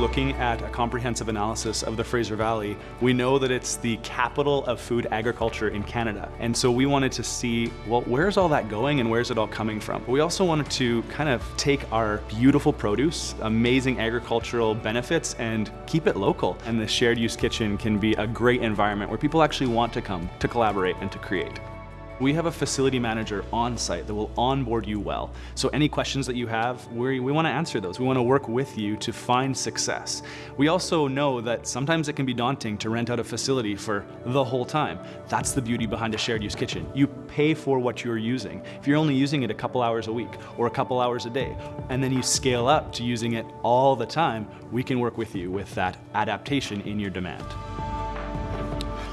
looking at a comprehensive analysis of the Fraser Valley, we know that it's the capital of food agriculture in Canada. And so we wanted to see, well, where's all that going and where's it all coming from? We also wanted to kind of take our beautiful produce, amazing agricultural benefits, and keep it local. And the shared use kitchen can be a great environment where people actually want to come to collaborate and to create. We have a facility manager on site that will onboard you well. So any questions that you have, we, we want to answer those. We want to work with you to find success. We also know that sometimes it can be daunting to rent out a facility for the whole time. That's the beauty behind a shared use kitchen. You pay for what you're using. If you're only using it a couple hours a week or a couple hours a day, and then you scale up to using it all the time, we can work with you with that adaptation in your demand.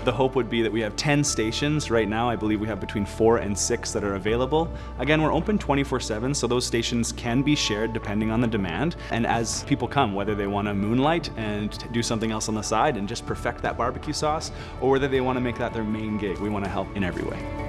The hope would be that we have 10 stations. Right now, I believe we have between four and six that are available. Again, we're open 24-7, so those stations can be shared depending on the demand. And as people come, whether they want to moonlight and do something else on the side and just perfect that barbecue sauce, or whether they want to make that their main gig, we want to help in every way.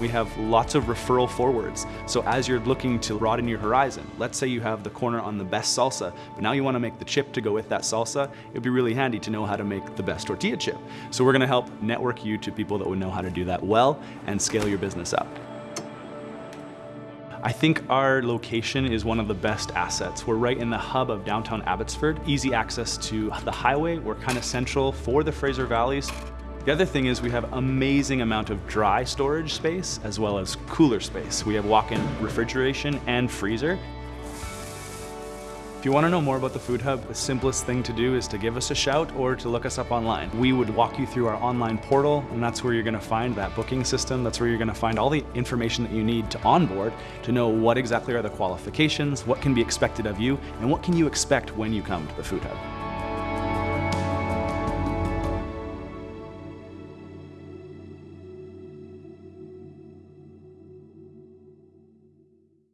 We have lots of referral forwards. So as you're looking to broaden your horizon, let's say you have the corner on the best salsa, but now you want to make the chip to go with that salsa, it'd be really handy to know how to make the best tortilla chip. So we're going to help network you to people that would know how to do that well and scale your business up. I think our location is one of the best assets. We're right in the hub of downtown Abbotsford, easy access to the highway. We're kind of central for the Fraser Valleys. The other thing is we have amazing amount of dry storage space as well as cooler space. We have walk-in refrigeration and freezer. If you want to know more about the Food Hub, the simplest thing to do is to give us a shout or to look us up online. We would walk you through our online portal and that's where you're going to find that booking system. That's where you're going to find all the information that you need to onboard to know what exactly are the qualifications, what can be expected of you, and what can you expect when you come to the Food Hub.